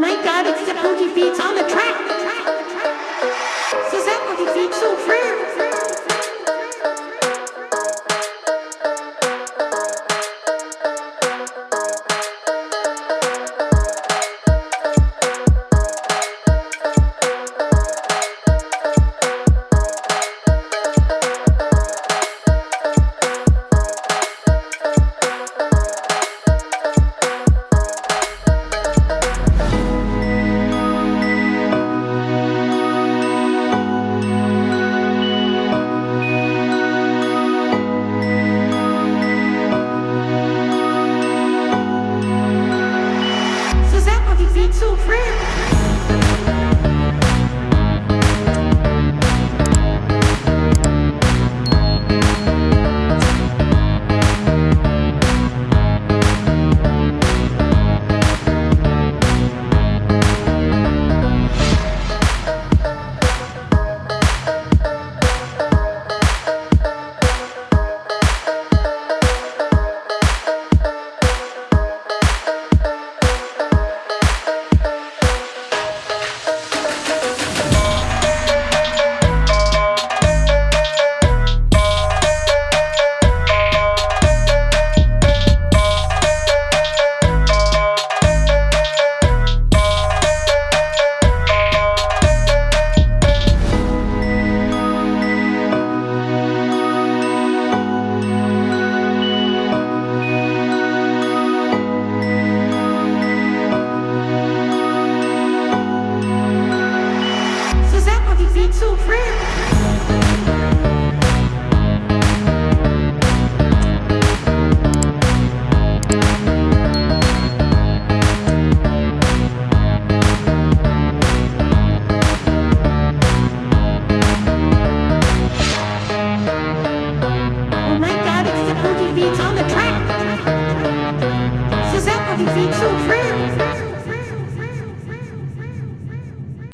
my god, it's the Pookie Beats on the track. C'est ça, Oh it's so real. beats on the track. Says that what he feeds so free.